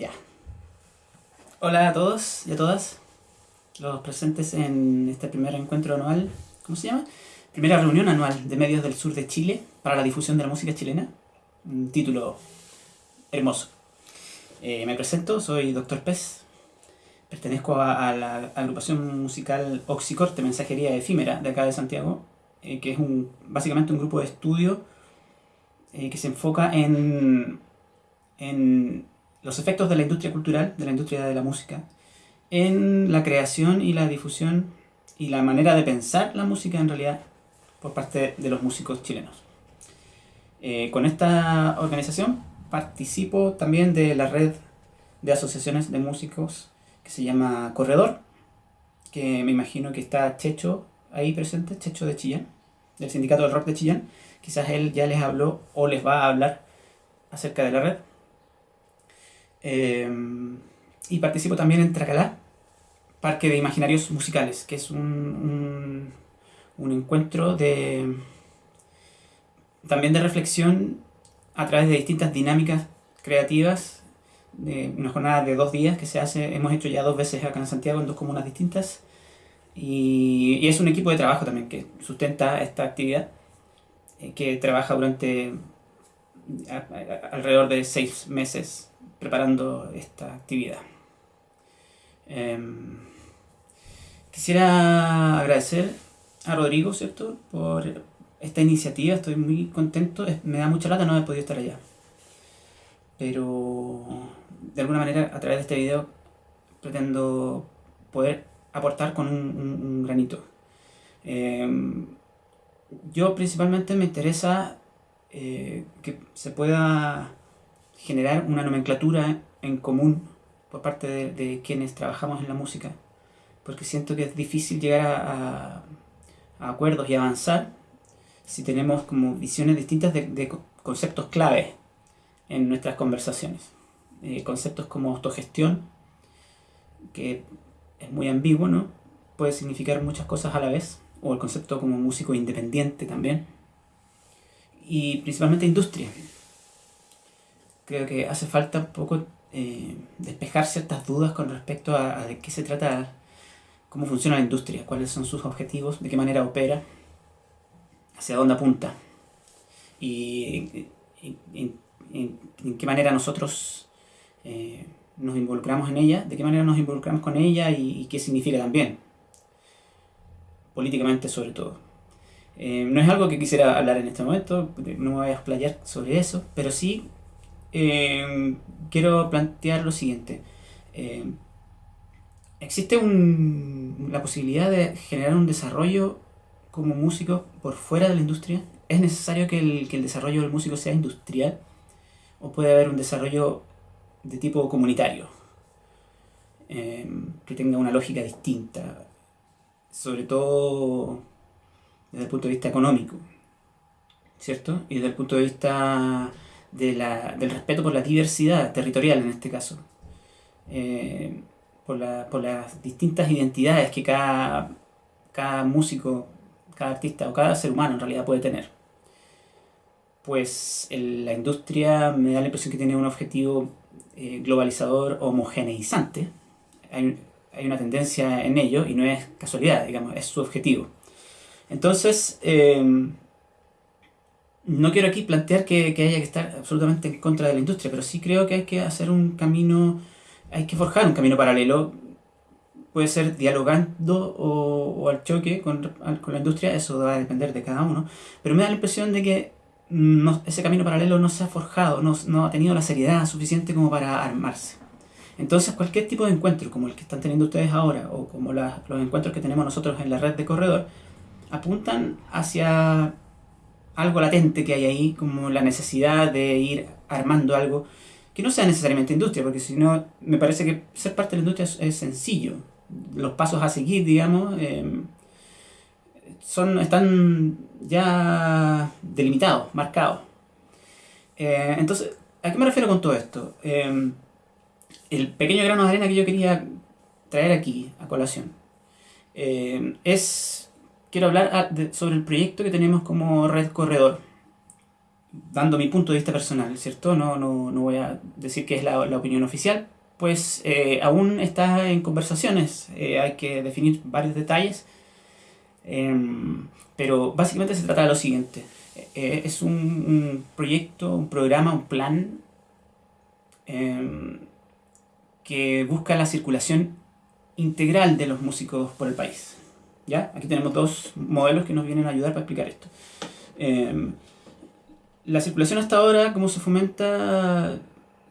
Ya. Hola a todos y a todas los presentes en este primer encuentro anual, ¿cómo se llama? Primera reunión anual de medios del sur de Chile para la difusión de la música chilena. Un título hermoso. Eh, me presento, soy Dr. Pez. Pertenezco a, a, la agrupación musical Oxicorte, Mensajería Efímera, de acá de Santiago, eh, que es un, básicamente un grupo de estudio eh, que se enfoca en, en los efectos de la industria cultural, de la industria de la música, en la creación y la difusión y la manera de pensar la música en realidad por parte de los músicos chilenos. Eh, con esta organización participo también de la red de asociaciones de músicos que se llama Corredor, que me imagino que está Checho ahí presente, Checho de Chillán, del Sindicato del Rock de Chillán. Quizás él ya les habló o les va a hablar acerca de la red. Eh, y participo también en Tracalá, Parque de Imaginarios Musicales, que es un, un, encuentro de también de reflexión a través de distintas dinámicas creativas, de una jornada de dos días que se hace, hemos hecho ya dos veces acá en Santiago en dos comunas distintas, y, y es un equipo de trabajo también que sustenta esta actividad, eh, que trabaja durante alrededor de seis meses preparando esta actividad. Eh, quisiera agradecer a Rodrigo, ¿cierto? Por esta iniciativa, estoy muy contento, me da mucha lata no haber podido estar allá. Pero de alguna manera a través de este video pretendo poder aportar con un, granito. Eh, yo principalmente me interesa eh, que se pueda generar una nomenclatura en común por parte de, quienes trabajamos en la música, porque siento que es difícil llegar a, acuerdos y avanzar si tenemos como visiones distintas de, de conceptos clave en nuestras conversaciones. Eh, conceptos como autogestión, que es muy ambiguo, ¿no? Puede significar muchas cosas a la vez, o el concepto como músico independiente también. Y principalmente industria. Creo que hace falta un poco eh, despejar ciertas dudas con respecto a, de qué se trata, cómo funciona la industria, cuáles son sus objetivos, de qué manera opera, hacia dónde apunta y, en qué manera nosotros eh, nos involucramos en ella, de qué manera nos involucramos con ella y, y qué significa también, políticamente sobre todo. Eh, no es algo que quisiera hablar en este momento, no me voy a explayar sobre eso, pero sí eh, quiero plantear lo siguiente. Eh, existe un, la posibilidad de generar un desarrollo como músico por fuera de la industria. ¿Es necesario que el, que el desarrollo del músico sea industrial? ¿O puede haber un desarrollo de tipo comunitario? Eh, que tenga una lógica distinta. Sobre todo desde el punto de vista económico. ¿Cierto? Y desde el punto de vista de la, del respeto por la diversidad territorial en este caso. Eh, por, la, por, las distintas identidades que cada, cada músico, cada artista o cada ser humano en realidad puede tener. Pues el, la industria me da la impresión que tiene un objetivo eh, globalizador homogeneizante. Hay, hay, una tendencia en ello y no es casualidad, digamos, es su objetivo. Entonces, eh, no quiero aquí plantear que, que, haya que estar absolutamente en contra de la industria, pero sí creo que hay que hacer un camino, hay que forjar un camino paralelo. Puede ser dialogando o, o al choque con, con, la industria, eso va a depender de cada uno. Pero me da la impresión de que ese camino paralelo no se ha forjado, no, no ha tenido la seriedad suficiente como para armarse. Entonces cualquier tipo de encuentro, como el que están teniendo ustedes ahora, o como los encuentros que tenemos nosotros en la red de corredor, apuntan hacia algo latente que hay ahí, como la necesidad de ir armando algo que no sea necesariamente industria, porque si no, me parece que ser parte de la industria es, sencillo. Los pasos a seguir, digamos, eh, son, están ya delimitados, marcados. Eh, entonces, ¿a qué me refiero con todo esto? Eh, el pequeño grano de arena que yo quería traer aquí a colación es quiero hablar ah, sobre el proyecto que tenemos como Red Corredor. dando mi punto de vista personal, ¿cierto? No, no, no voy a decir que es la, opinión oficial, pues eh, aún está en conversaciones, eh, hay que definir varios detalles, em, pero básicamente se trata de lo siguiente, eh, es un, un, proyecto, un programa, un plan em, que busca la circulación integral de los músicos por el país. ¿Ya? Aquí tenemos dos modelos que nos vienen a ayudar para explicar esto. Em, la circulación hasta ahora, como se fomenta,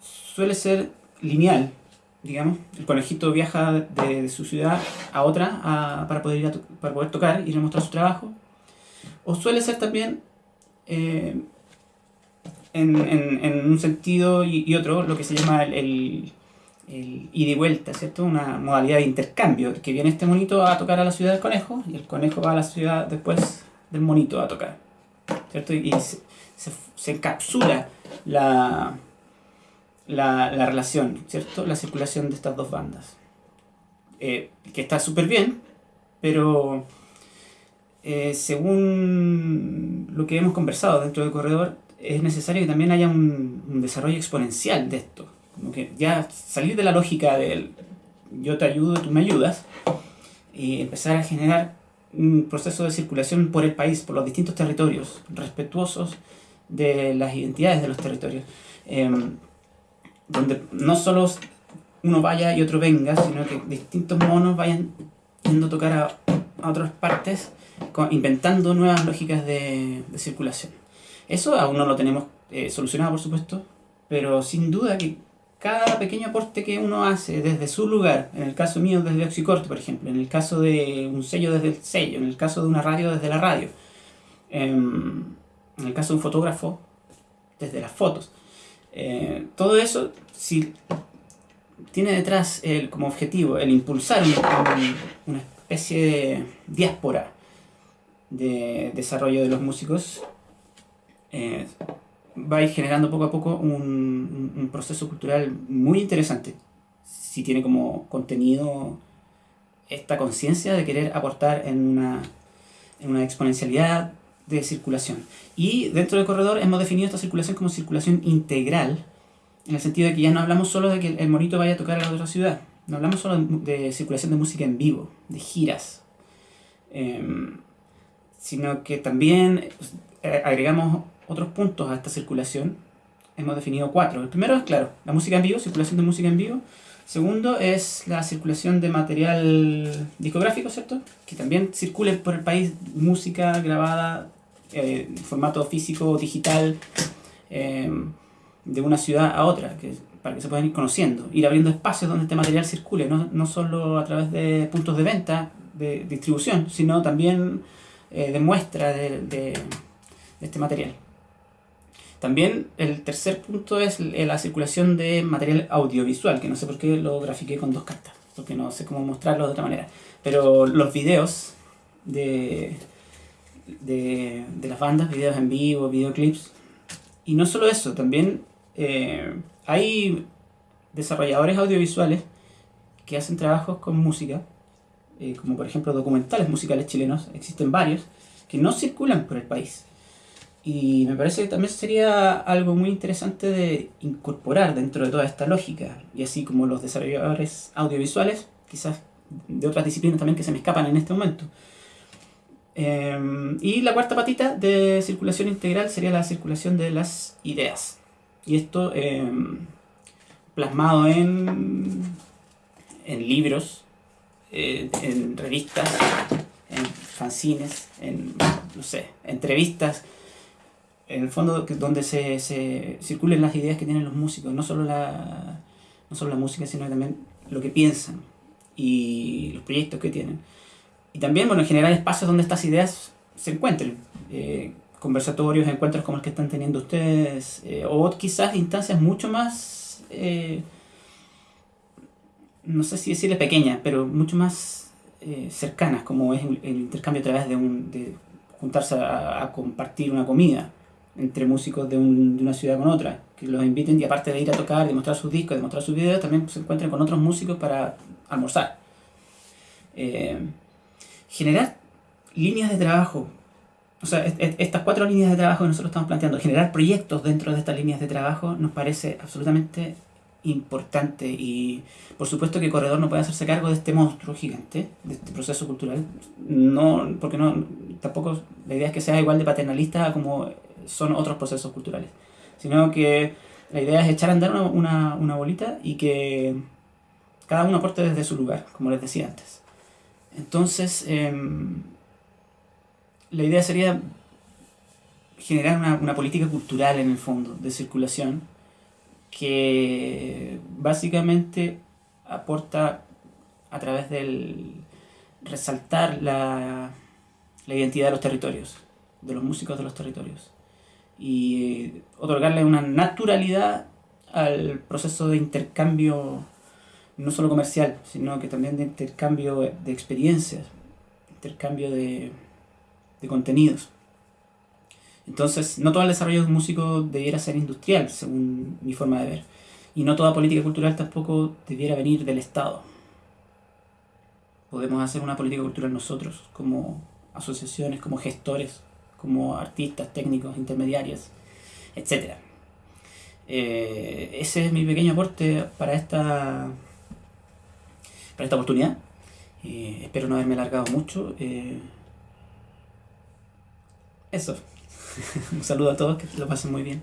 suele ser lineal, digamos. El conejito viaja de, su ciudad a otra para, poder ir para poder tocar, ir a mostrar su trabajo. O suele ser también eh, en, en, un sentido y, otro lo que se llama el, el, ida y vuelta, ¿cierto? Una modalidad de intercambio, que viene este monito a tocar a la ciudad del conejo y el conejo va a la ciudad después del monito a tocar, ¿cierto? Y se, se, se encapsula la, la, la, relación, ¿cierto? La circulación de estas dos bandas. Eh, que está súper bien, pero eh, según lo que hemos conversado dentro del corredor, es necesario que también haya un, un, desarrollo exponencial de esto. Que ya salir de la lógica del yo te ayudo, tú me ayudas, y empezar a generar un proceso de circulación por el país, por los distintos territorios, respetuosos de las identidades de los territorios. Eh, donde no solo uno vaya y otro venga, sino que distintos monos vayan yendo a tocar a, otras partes, inventando nuevas lógicas de, de, circulación. Eso aún no lo tenemos eh, solucionado, por supuesto, pero sin duda que cada pequeño aporte que uno hace desde su lugar, en el caso mío desde Oxicorte, por ejemplo, en el caso de un sello desde el sello, en el caso de una radio desde la radio, en el caso de un fotógrafo desde las fotos, eh, todo eso, si tiene detrás el, como objetivo el impulsar un, una especie de diáspora de desarrollo de los músicos, eh, va a ir generando poco a poco un, proceso cultural muy interesante. Si tiene como contenido esta conciencia de querer aportar en una, en una exponencialidad de circulación. Y dentro del corredor hemos definido esta circulación como circulación integral, en el sentido de que ya no hablamos solo de que el monito vaya a tocar a la otra ciudad, no hablamos solo de, circulación de música en vivo, de giras, eh, sino que también eh, agregamos otros puntos a esta circulación. Hemos definido cuatro. El primero es, claro, la música en vivo, circulación de música en vivo. Segundo es la circulación de material discográfico, ¿cierto? Que también circule por el país música grabada eh, formato físico, digital, eh, de una ciudad a otra, que, para que se puedan ir conociendo, ir abriendo espacios donde este material circule, no, no solo a través de puntos de venta, de distribución, sino también eh, de muestra de, este material. También el tercer punto es la circulación de material audiovisual, que no sé por qué lo grafiqué con dos cartas, porque no sé cómo mostrarlo de otra manera. Pero los videos de, de, de las bandas, videos en vivo, videoclips. Y no solo eso, también eh, hay desarrolladores audiovisuales que hacen trabajos con música, eh, como por ejemplo documentales musicales chilenos, existen varios, que no circulan por el país. Y me parece que también sería algo muy interesante de incorporar dentro de toda esta lógica, y así como los desarrolladores audiovisuales, quizás de otras disciplinas también que se me escapan en este momento. Eh, y la cuarta patita de circulación integral sería la circulación de las ideas. Y esto eh, plasmado en, en libros, eh, en revistas, en fanzines, en, no sé, entrevistas, en el fondo donde se, se circulen las ideas que tienen los músicos, no solo, la, no solo la música, sino también lo que piensan y los proyectos que tienen. Y también, bueno, generar espacios donde estas ideas se encuentren. Eh, conversatorios, encuentros como el que están teniendo ustedes, eh, o quizás instancias mucho más, eh, no sé si decirle pequeñas, pero mucho más eh, cercanas, como es el, intercambio a través de, un, de juntarse a, compartir una comida entre músicos de, un, de, una ciudad con otra, que los inviten y aparte de ir a tocar, de mostrar sus discos, de mostrar sus videos, también se encuentren con otros músicos para almorzar. generar líneas de trabajo o sea, estas cuatro líneas de trabajo que nosotros estamos planteando, generar proyectos dentro de estas líneas de trabajo, nos parece absolutamente importante y por supuesto que Corredor no puede hacerse cargo de este monstruo gigante, de este proceso cultural, no, porque no, tampoco la idea es que sea igual de paternalista como son otros procesos culturales, sino que la idea es echar a andar una, una bolita y que cada uno aporte desde su lugar, como les decía antes. Entonces, em, la idea sería generar una, una, política cultural en el fondo de circulación que básicamente aporta a través del resaltar la, la identidad de los territorios, de los músicos de los territorios y otorgarle una naturalidad al proceso de intercambio no solo comercial, sino que también de intercambio de experiencias, intercambio de, de contenidos. Entonces, no todo el desarrollo de músico debiera ser industrial, según mi forma de ver. Y no toda política cultural tampoco debiera venir del Estado. Podemos hacer una política cultural nosotros, como asociaciones, como gestores, como artistas, técnicos, intermediarios, etc. Eh, ese es mi pequeño aporte para esta, para esta oportunidad. Eh, espero no haberme alargado mucho. Eh, eso. Un saludo a todos, que lo pasen muy bien.